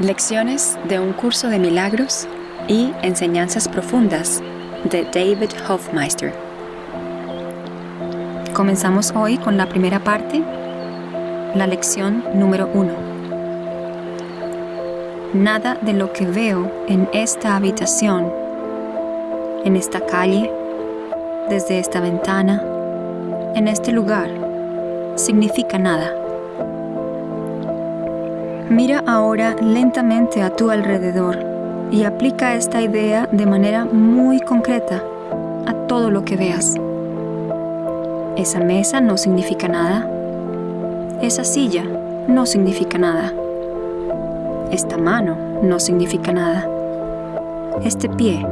Lecciones de un curso de milagros y enseñanzas profundas de David Hofmeister. Comenzamos hoy con la primera parte, la lección número uno. Nada de lo que veo en esta habitación, en esta calle, desde esta ventana, en este lugar, significa nada. Mira ahora lentamente a tu alrededor y aplica esta idea de manera muy concreta a todo lo que veas. Esa mesa no significa nada. Esa silla no significa nada. Esta mano no significa nada. Este pie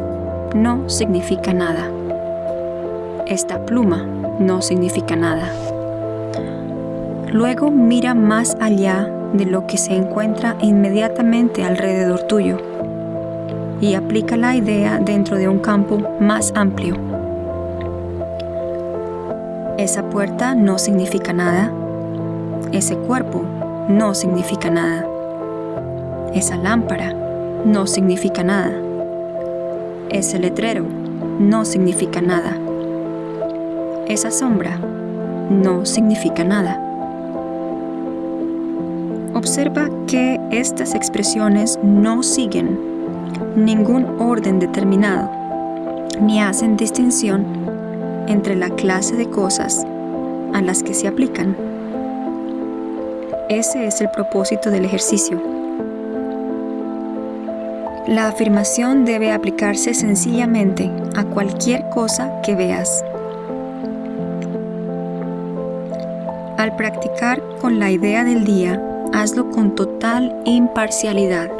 no significa nada. Esta pluma no significa nada. Luego mira más allá de lo que se encuentra inmediatamente alrededor tuyo y aplica la idea dentro de un campo más amplio. Esa puerta no significa nada. Ese cuerpo no significa nada. Esa lámpara no significa nada. Ese letrero no significa nada. Esa sombra no significa nada. Observa que estas expresiones no siguen ningún orden determinado, ni hacen distinción entre la clase de cosas a las que se aplican. Ese es el propósito del ejercicio. La afirmación debe aplicarse sencillamente a cualquier cosa que veas. Al practicar con la idea del día, hazlo con total imparcialidad.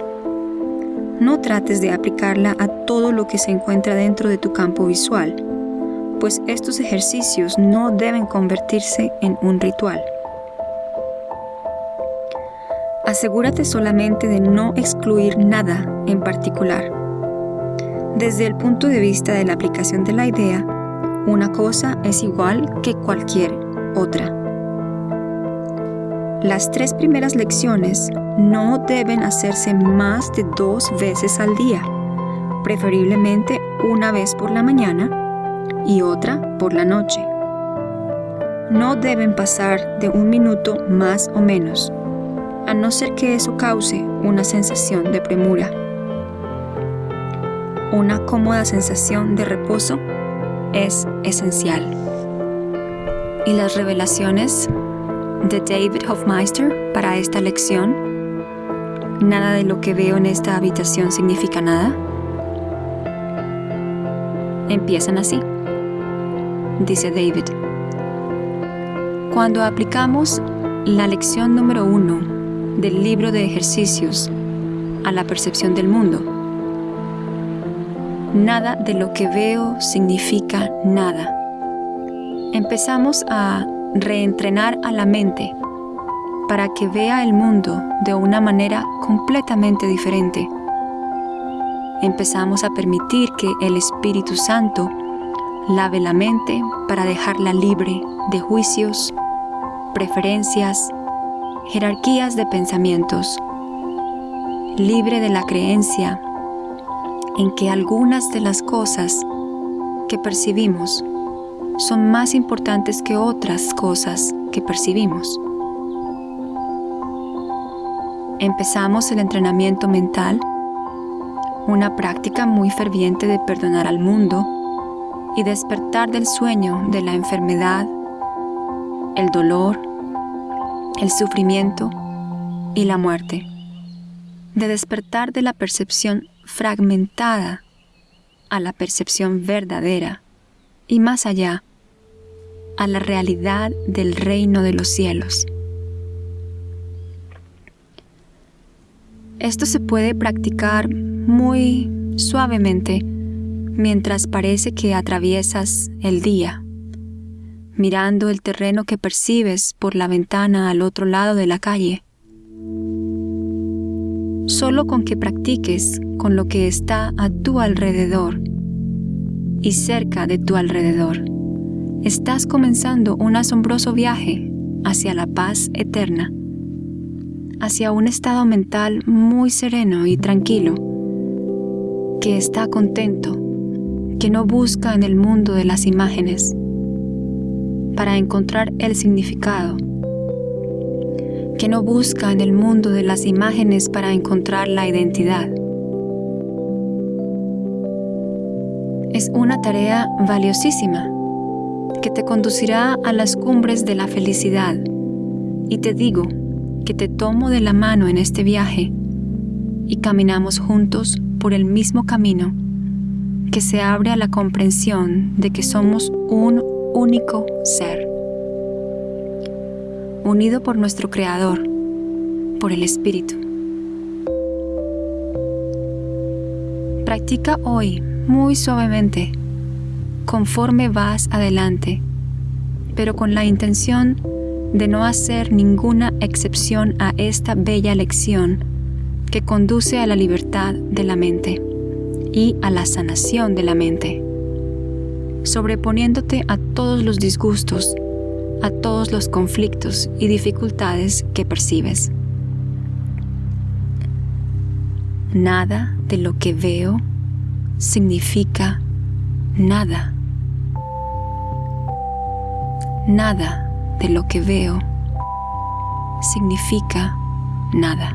No trates de aplicarla a todo lo que se encuentra dentro de tu campo visual, pues estos ejercicios no deben convertirse en un ritual. Asegúrate solamente de no excluir nada en particular. Desde el punto de vista de la aplicación de la idea, una cosa es igual que cualquier otra. Las tres primeras lecciones no deben hacerse más de dos veces al día, preferiblemente una vez por la mañana y otra por la noche. No deben pasar de un minuto más o menos, a no ser que eso cause una sensación de premura. Una cómoda sensación de reposo es esencial. Y las revelaciones de David Hofmeister para esta lección. Nada de lo que veo en esta habitación significa nada. Empiezan así, dice David. Cuando aplicamos la lección número uno del libro de ejercicios a la percepción del mundo, nada de lo que veo significa nada. Empezamos a reentrenar a la mente para que vea el mundo de una manera completamente diferente. Empezamos a permitir que el Espíritu Santo lave la mente para dejarla libre de juicios, preferencias, jerarquías de pensamientos, libre de la creencia en que algunas de las cosas que percibimos son más importantes que otras cosas que percibimos. Empezamos el entrenamiento mental, una práctica muy ferviente de perdonar al mundo y despertar del sueño de la enfermedad, el dolor, el sufrimiento y la muerte, de despertar de la percepción fragmentada a la percepción verdadera y más allá a la realidad del reino de los cielos. Esto se puede practicar muy suavemente mientras parece que atraviesas el día, mirando el terreno que percibes por la ventana al otro lado de la calle. Solo con que practiques con lo que está a tu alrededor y cerca de tu alrededor estás comenzando un asombroso viaje hacia la paz eterna, hacia un estado mental muy sereno y tranquilo, que está contento, que no busca en el mundo de las imágenes para encontrar el significado, que no busca en el mundo de las imágenes para encontrar la identidad. Es una tarea valiosísima que te conducirá a las cumbres de la felicidad. Y te digo que te tomo de la mano en este viaje y caminamos juntos por el mismo camino que se abre a la comprensión de que somos un único ser, unido por nuestro Creador, por el Espíritu. Practica hoy muy suavemente conforme vas adelante, pero con la intención de no hacer ninguna excepción a esta bella lección que conduce a la libertad de la mente y a la sanación de la mente, sobreponiéndote a todos los disgustos, a todos los conflictos y dificultades que percibes. Nada de lo que veo significa nada. Nada de lo que veo significa nada.